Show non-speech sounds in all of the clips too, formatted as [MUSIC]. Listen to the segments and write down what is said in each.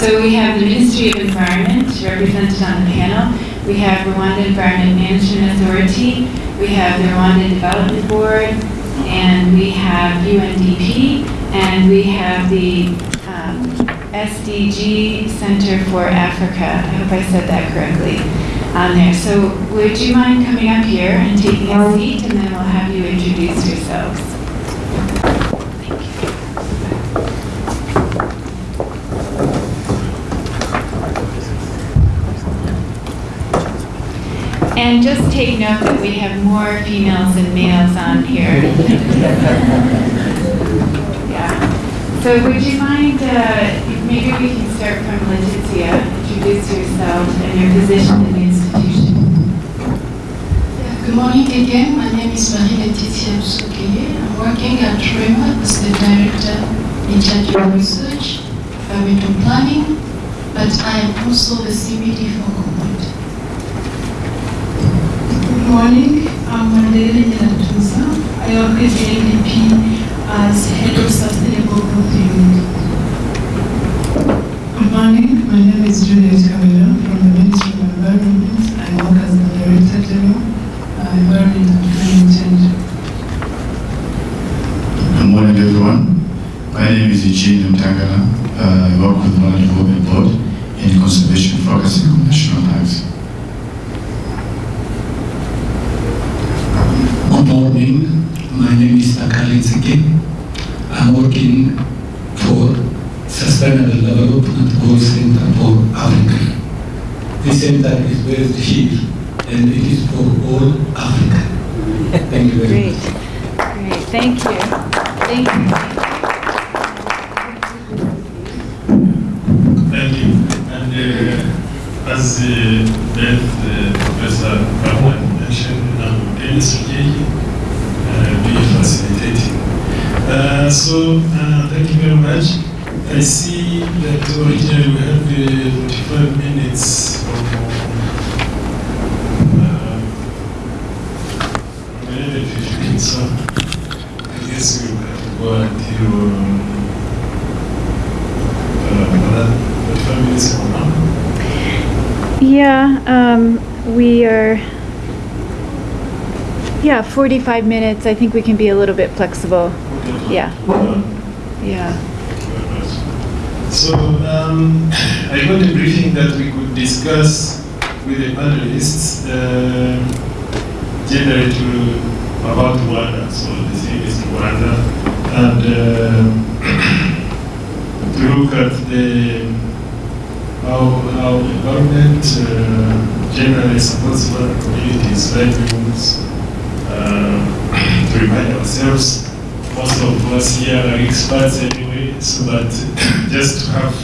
So we have the Ministry of Environment represented on the panel. We have Rwanda Environment Management Authority. We have the Rwanda Development Board, and we have UNDP, and we have the um, SDG Center for Africa. I hope I said that correctly on there. So would you mind coming up here and taking a seat, and then we'll have you introduce yourselves. And just take note that we have more females than males on here. [LAUGHS] Yeah. So would you mind, uh, maybe we can start from Leticia, introduce yourself and your position in the institution. Good morning again. My name is Marie Laetitia Msuke. I'm working at REMA as the director in charge of research, environmental planning, but I am also the CBD for Command. Good morning, I'm Mandela Nyatuza. I work with the NDP as Head of Sustainable Growth Unit. Good morning, my name is Juliet Kamila from the Ministry of Environment. I work as the Director General, uh, Environment and Climate Change. Good morning, everyone. My name is Eugene Mutangana. Uh, I work with the Development Board in conservation focusing on national parks. Good morning. My name is Takali I'm working for Sustainable Development Goal Center for Africa. This center is based here and it is for all Africa. Thank you very Great, much. great, thank you. Thank you. Thank you. And uh, as uh, Beth, uh, Professor Rahman mentioned, I'm Dennis Ojeji, uh, be facilitating. Uh, so, uh, thank you very much. I see that originally we had uh, 45 minutes from uh, 11:15, so I guess we will have to go until um, uh, another 45 minutes from now. Yeah, um, we are, yeah, 45 minutes. I think we can be a little bit flexible. Yeah. Yeah. So, um, I got a briefing that we could discuss with the panelists, uh, generally to, about Rwanda, so the thing is Rwanda, and uh, [CLEARS THROAT] to look at the, how, how government uh, generally supports Rwanda communities, livelihoods, uh, [CLEARS THROAT] to remind ourselves most of us here are experts anyway, so that [COUGHS] just to have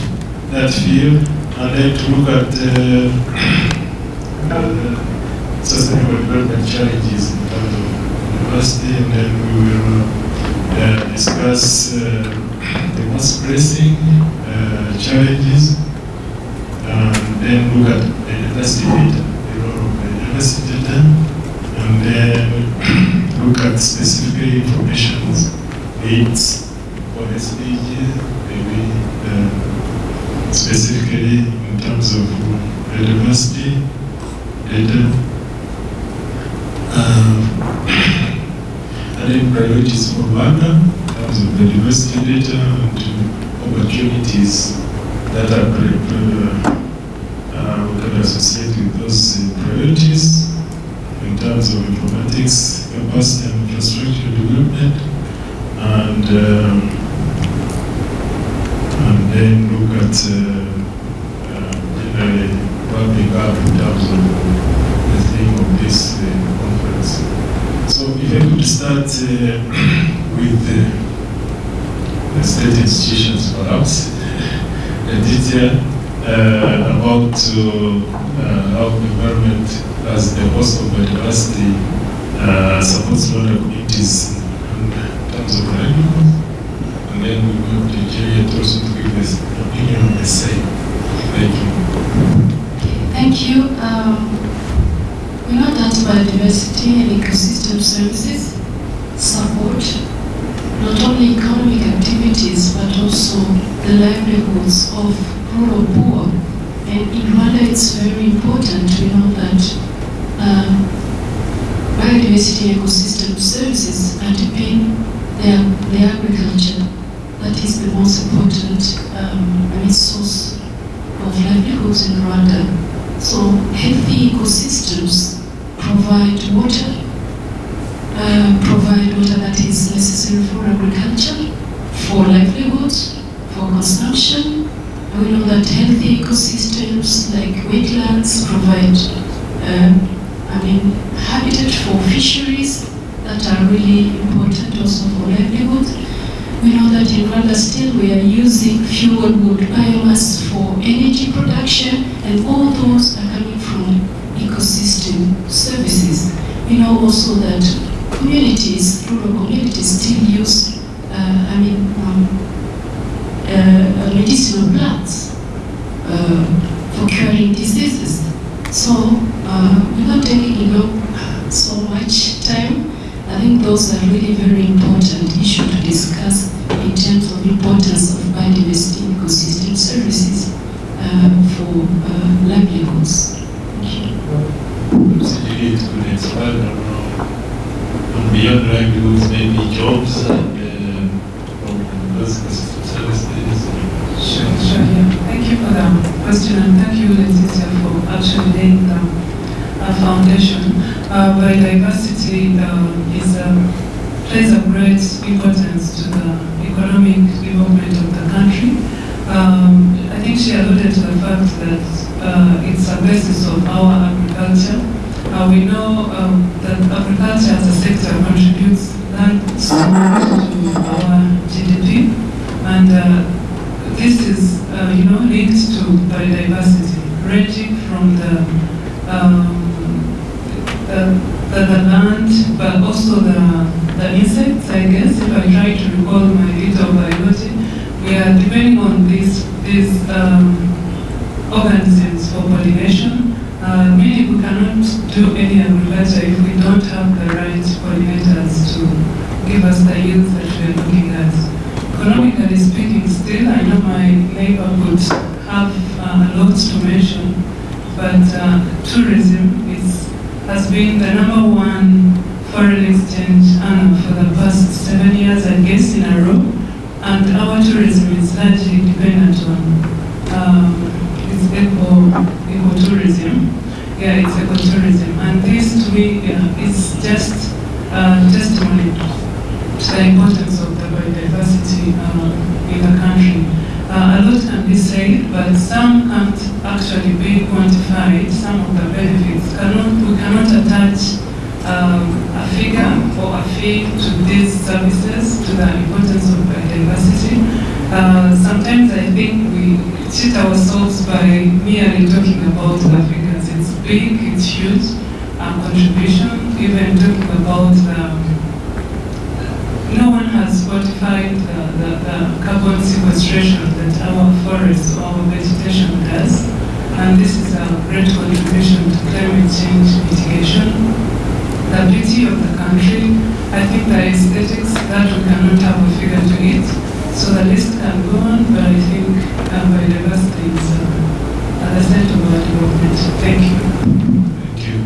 that feel and then to look at uh, [COUGHS] uh, sustainable development challenges in terms of university, and then we will uh, discuss uh, [COUGHS] the most pressing uh, challenges, and then look at the university data, the role of the university data, and then look at specific information needs for SDG, maybe uh, specifically in terms of biodiversity data. Um, [COUGHS] and then priorities for Rwanda in terms of biodiversity data and opportunities that are uh, with those uh, priorities in terms of informatics, capacity and infrastructure development, and um, and then look at uh, uh, generally wrapping up in terms of the theme of this uh, conference. So if I could start uh, [CLEARS THROAT] with the, state institutions perhaps, [LAUGHS] Aditya, uh, about uh, how the government as the host of biodiversity uh, supports Rwanda communities And then we go to Juliet also to give us opinion on the same. Thank you. Thank you. Um, we know that biodiversity and ecosystem services support not only economic activities but also the livelihoods of rural poor. And in Rwanda, it's very important to know that um, biodiversity ecosystem services are underpin their, the agriculture. That is the most important um, source of livelihoods in Rwanda. So healthy ecosystems provide water, uh, provide water that is necessary for agriculture, for livelihoods, for consumption. We know that healthy ecosystems like wetlands provide, um, I mean, habitat for fisheries that are really important also for livelihood. We know that in Rwanda still we are using fuel wood biomass for energy production and all those are coming from ecosystem services. We know also that communities, rural communities still use, uh, I mean, um, uh, medicinal plants uh, for curing diseases. So, uh, without taking you know, so much time, I think those are really very important issues to discuss in terms of importance of biodiversity ecosystem services uh, for uh, livelihoods. Thank you. Maybe it could expand on, uh, on beyond livelihoods, maybe jobs and uh, from those services. Sure, sure, yeah. Thank you for the question and thank you, Leticia, for actually laying down a foundation. Uh, biodiversity uh, is a, plays a great importance to the economic development of the country. Um, I think she alluded to the fact that uh, it's a basis of our agriculture. Uh, we know um, that agriculture as a sector contributes large sum to our GDP, and uh, this is, uh, you know, linked to biodiversity, ranging from the, um, the, the, the land, but also the, the insects, I guess, if I try to recall my little biology, we are depending on these, these um, organisms for pollination. Uh, meaning we cannot do any agriculture if we don't have the right pollinators to give us the yields that we are looking at. Economically speaking, still, I know my neighbor would have uh, a lot to mention, but uh, tourism is, has been the number one foreign exchange earner for the past seven years, I guess, in a row. And our tourism is largely dependent on um, it's eco, ecotourism. Yeah, it's ecotourism. And this to me yeah, is just uh, testimony to the importance of the biodiversity uh, in the country. Uh, a lot can be said, but some can't actually be quantified. Some of the benefits cannot, we cannot attach um, a figure or a fee to these services, to the importance of biodiversity. Uh, sometimes I think we cheat ourselves by merely talking about figures. It's big, it's huge, um, contribution, even talking about the no one has quantified the, the, the carbon sequestration that our forests or our vegetation does. And this is a great contribution to climate change mitigation. The beauty of the country, I think the aesthetics that we cannot have a figure to it. So the list can go on, but I think um, biodiversity is uh, at the center of our development. Thank you. Thank you.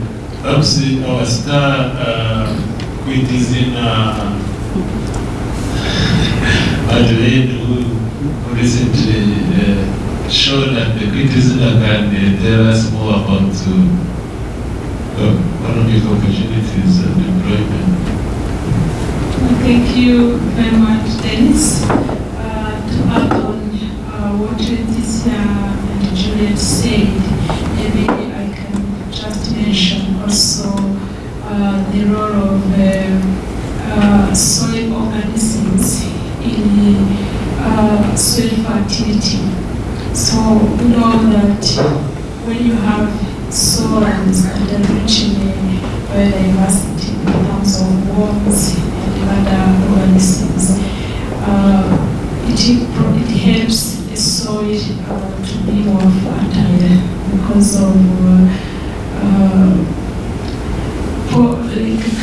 Uh, our star uh, is in uh, [LAUGHS] Adelaide, who, recently uh, showed at the Quintessina can uh, tell us more about uh, opportunities and employment. Thank you very much, Dennis. Uh, to add on uh, what Leticia and Juliet said, maybe I can just mention also uh, the role of uh, uh, soil organisms in uh, soil fertility. So we know that when you have soils that are rich in biodiversity in terms of worms and other organisms, uh, it, it helps the soil uh, to be more fertile because of uh, uh,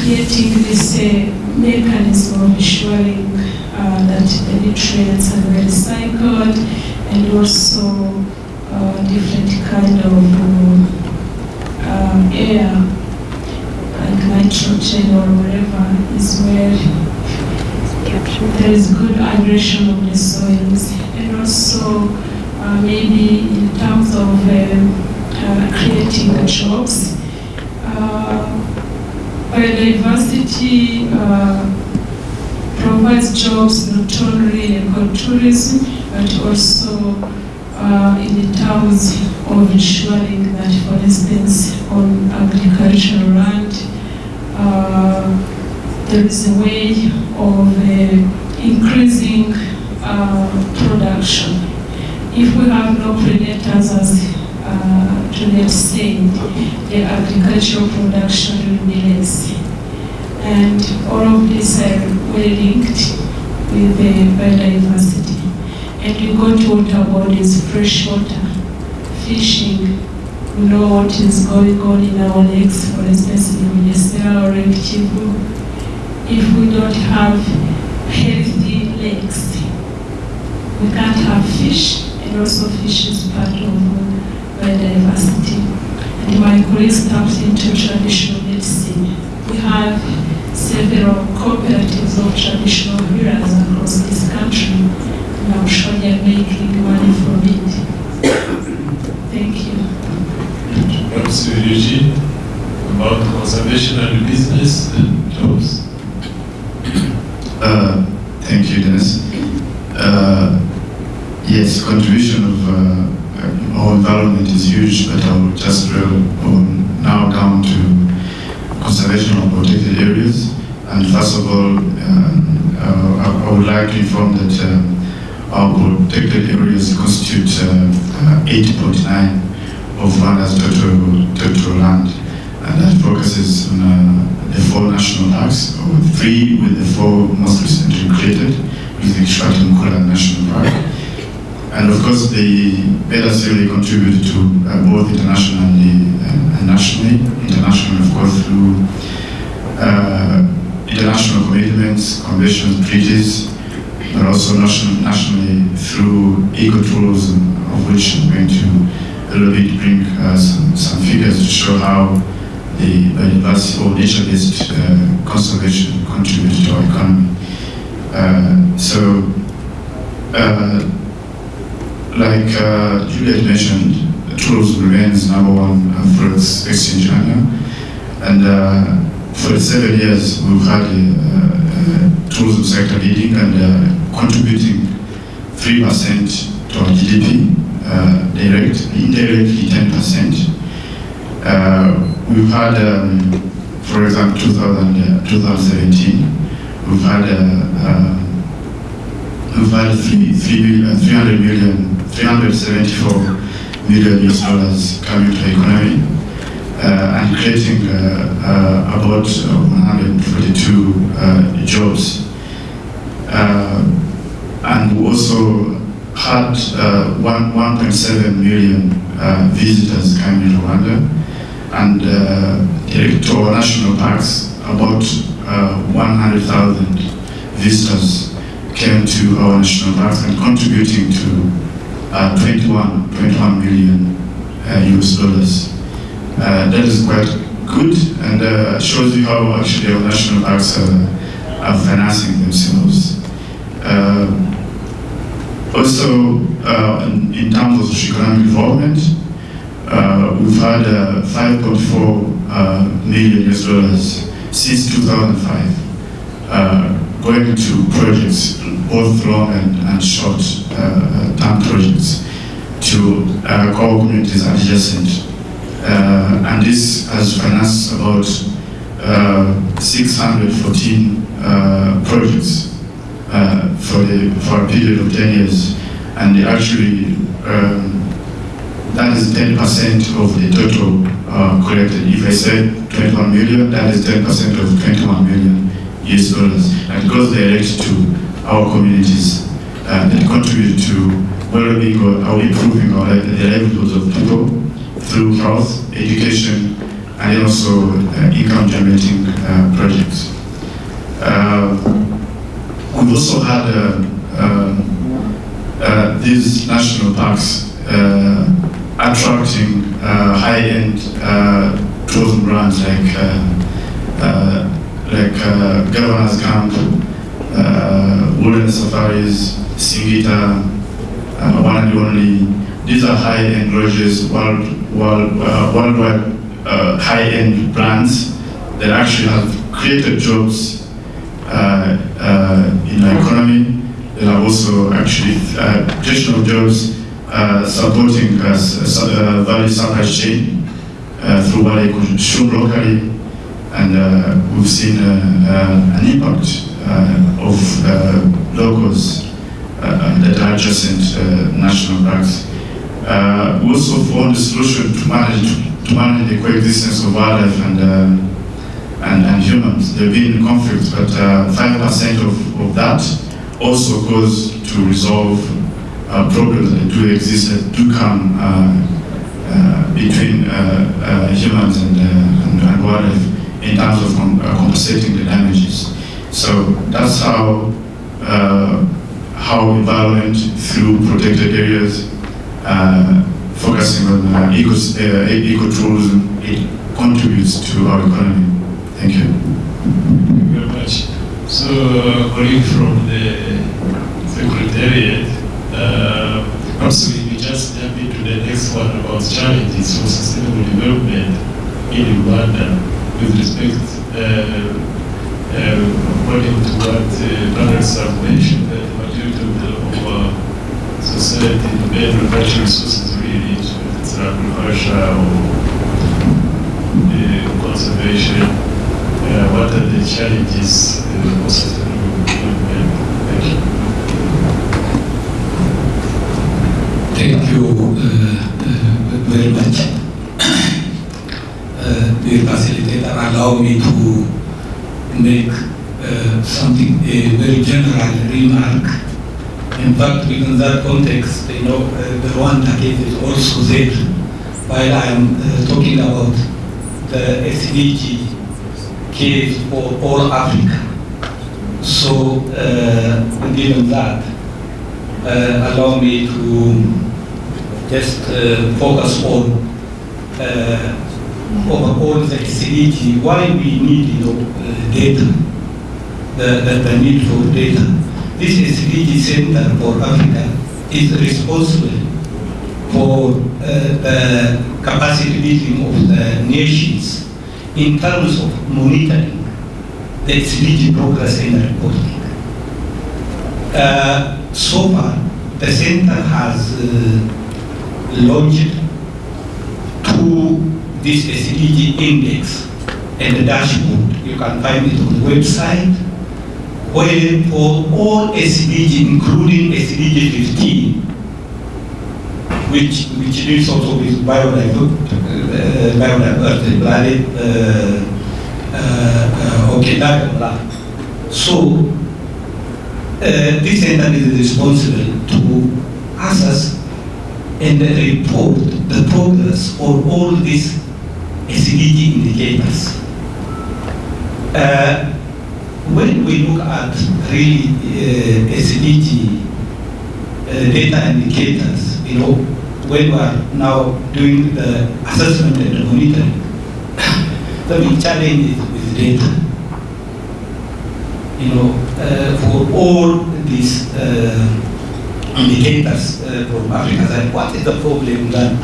creating this uh, mechanism of ensuring uh, that the nutrients are recycled and also uh, different kind of uh, air, like nitrogen or whatever, is where there is good aggression of the soils. And also, uh, maybe in terms of uh, uh, creating jobs, uh, biodiversity uh, provides jobs not only in ecotourism, but also uh, in terms of ensuring that, for instance, on agricultural land, uh, there is a way of uh, increasing uh, production. If we have no predators, as uh, Juliet said, the agricultural production will be less. And all of these are well linked with the biodiversity. And you go to water bodies, fresh water, fishing, we know what is going on in our lakes, for instance, in Bugesera or Lake Kivu. If we don't have healthy lakes, we can't have fish, and also fish is part of biodiversity. And my colleagues tapped into traditional medicine. We have several cooperatives of traditional healers across this country, I'm sure they're making money from it. Thank you. Perhaps Eugene, about conservation and business and jobs. Uh, thank you, Dennis. Uh, yes, contribution of uh, our environment is huge, but I'll just drill on now down to conservation of protected areas. And first of all, um, uh, I, I would like to inform that um, our protected areas constitute 80.9 of Rwanda's total, total land. And that focuses on uh, the four national parks, or three with the four most recently created, with the Gishwati-Mukura National Park. And of course, the betas really contribute to uh, both internationally and, and nationally. Internationally, of course, through uh, international commitments, conventions, treaties, but also nation, nationally through eco-tools, of which I'm going to a little bit bring uh, some, some figures to show how the biodiversity or nature-based uh, conservation contributes to our economy. Uh, so, uh, like uh, Juliet mentioned, tourism remains number one uh, for its exchange area. And uh, for seven years, we've had tourism sector leading and uh, contributing 3% to our GDP, uh, direct, indirectly 10%. Uh, we've had, um, for example, 2000, uh, 2017, we've had uh, uh, we've had three, three, uh, 300 million, 374 million US dollars coming to the economy and creating uh, uh, about 142 uh, jobs. Uh, and we also had uh, 1.7 million uh, visitors coming to Rwanda and uh, to our national parks, about uh, 100,000 visitors came to our national parks and contributing to uh, 21, 21 million uh, US dollars. Uh, that is quite good and uh, shows you how actually our national parks are, financing themselves. Uh, also, uh, in, terms of economic development, we've had uh, 5.4 uh, million US dollars since 2005 uh, going to projects, both long and, and short uh, term projects, to uh, core communities adjacent. Uh, and this has financed about uh, 614 uh, projects for, the, for a period of 10 years. And actually um, that is 10% of the total uh, collected. If I said 21 million, that is 10% of 21 million US dollars. And it goes direct to our communities uh, that contribute to well-being or improving our, the livelihoods of people through health, education, and also uh, income-generating uh, projects. Uh, we've also had uh, um, uh, these national parks attracting high-end tourism brands like like Governor's Camp, Wilderness Safaris, Singita, uh, One and Only. These are high-end lodges, world, world, uh, worldwide uh, high-end brands that actually have created jobs uh, uh, in the economy. There are also actually uh, additional jobs supporting uh, value supply chain through what they consume locally, and we've seen an impact of locals that are adjacent uh, national parks. Uh, also found a solution to manage to manage the coexistence of wildlife and uh, and, and humans. There have been conflicts, but five percent of, of that also goes to resolve uh, problems that do exist that do come uh, uh, between uh, uh, humans and, uh, and, and wildlife in terms of com- uh, compensating the damages. So that's how uh, how environment through protected areas, uh, focusing on uh, ecos- uh, ecotourism, it contributes to our economy. Thank you. Thank you very much. So, uh, colleague from the Secretariat, uh, perhaps we just jump into the next one about challenges for sustainable development in Uganda with respect, uh, uh, according to what uh, panelists have mentioned, that the majority of the of, society depend on natural resources really, whether it's agriculture or conservation. Uh, what are the challenges for sustainable development? Thank you. Thank you uh, uh, very much. Uh, Dear facilitator, allow me to make something, a very general remark. In fact, within that context, you know, uh, the Rwanda case is also there. While I am uh, talking about the SDG case for all Africa. So, given that, uh, allow me to just uh, focus on uh, overall the SDG, why we need you know, uh, data, the, the, the need for data. This SDG Center for Africa is responsible for uh, the capacity building of the nations in terms of monitoring the SDG progress and reporting. Uh, so far, the center has uh, launched two this SDG index and the dashboard. You can find it on the website where for all SDG, including SDG 15, which which deals also with biodiversity, uh, biodiversity, planet, uh, uh, uh, okay, that, blah. So uh, this center is responsible to assess and report the progress on all these SDG indicators. Uh, when we look at really uh, SDG uh, data indicators, you know, when we are now doing the assessment and the monitoring, [COUGHS] the big challenge is with data. You know, uh, for all these uh, indicators uh, from Africa, that what is the problem that,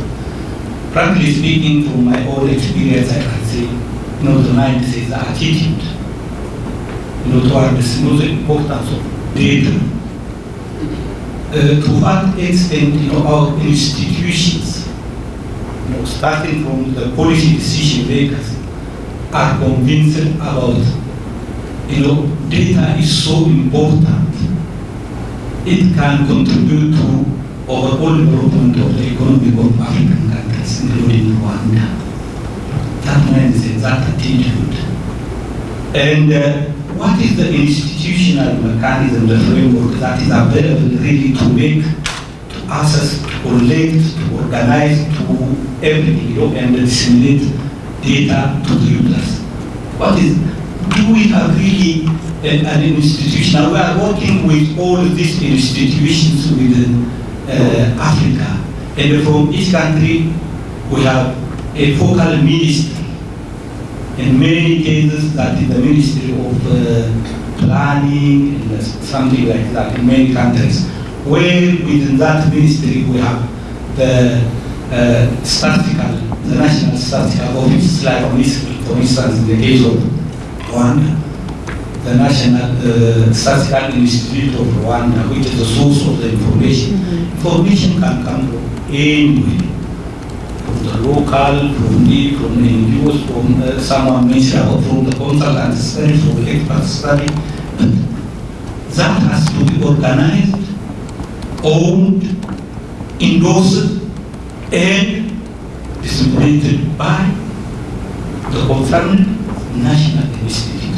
frankly speaking, from my own experience, I can say, you know, the mind the attitude, the most importance of data. Uh, to what extent, you know, our institutions, you know, starting from the policy decision makers, are convinced about, you know, data is so important it can contribute to overall development of the economy of African countries, including Rwanda. That means exact attitude. And uh, what is the institutional mechanism, the framework that is available really to make, to access, to collect, to organize, to everything, you know, and disseminate data to the users? What is, do we have really an, an institution. We are working with all these institutions within uh, Africa. And from each country, we have a focal ministry. In many cases, that is the Ministry of uh, Planning and something like that in many countries. Where within that ministry, we have the uh, statistical, the National Statistical Office, like for instance, in the case of Rwanda, the National uh, Statistical Institute of Rwanda, which is the source of the information. Information can come from anywhere, local, from the, from the NGOs, from uh, someone mentioned, or from the consultant study, from the expert study. That has to be organized, owned, endorsed, and disseminated by the concerned national institute.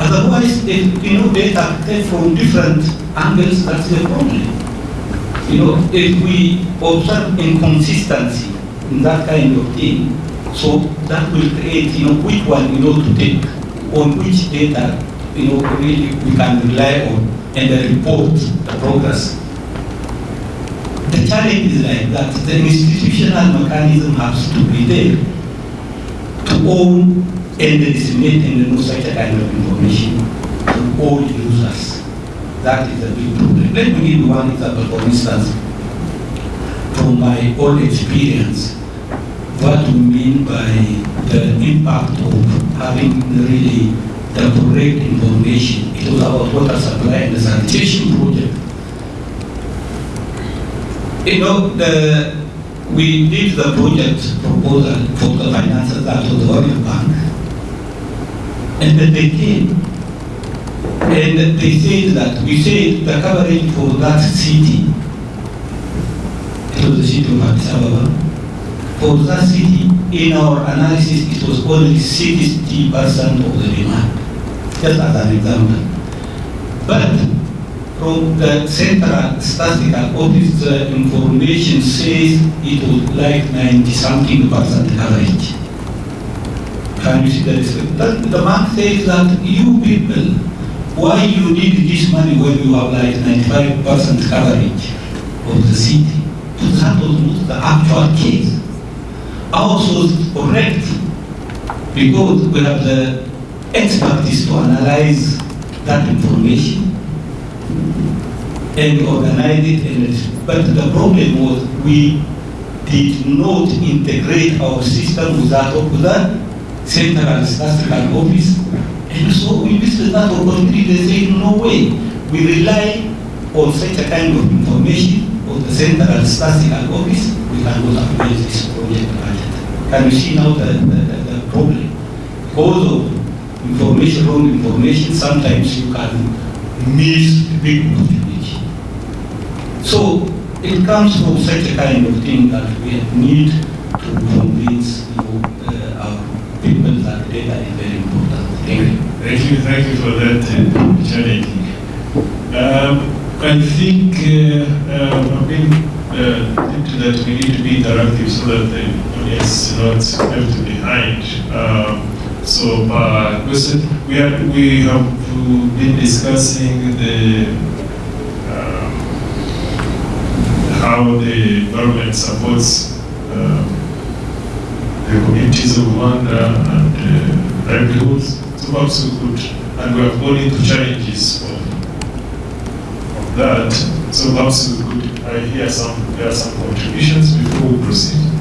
Otherwise, if, you know, data come from different angles, that's the problem. You know, if we observe inconsistency that kind of thing, so that will create, you know, which one, you know, to take, on which data, you know, really we can rely on and report the progress. The challenge is like that, the institutional mechanism has to be there to own and disseminate and know such a kind of information to all users. That is a big problem. Let me give you one example, for instance, from my own experience, what we mean by the impact of having really the correct information. It was about water supply and the sanitation project. You know, the, we did the project proposal for the finances that was the World Bank. And then they came and they said that we said the coverage for that city, was the city of Addis Ababa, for that city, in our analysis, it was only 60% of the demand, just as an example. But from the Central Statistical Office, the information says it was like 90 something percent coverage. Can you see the discrepancy? The bank says that you people, why you need this money when you have like 95% coverage of the city? That was the actual case. Was correct because we have the uh, expertise to analyze that information and organize it. And, but the problem was we did not integrate our system with that of the central statistical office. And so we visited that opportunity. They said, no way. We rely on such a kind of information of the central statistical office. We cannot apply this project budget. Can you see now the, the, the, problem? Because of information, wrong information, sometimes you can miss the big opportunity. So it comes from such a kind of thing that we need to convince you uh, our people that data is very important. Thank you. Thank you, thank you for that I think uh, uh, been uh, into that we need to be interactive so that the audience is not left behind. Um, so, uh, we, are, we have been discussing the um, how the government supports um, the communities of Rwanda and uh, livelihoods. So perhaps we could, and we have gone into challenges of that. So perhaps we could I hear some, there are some contributions before we proceed.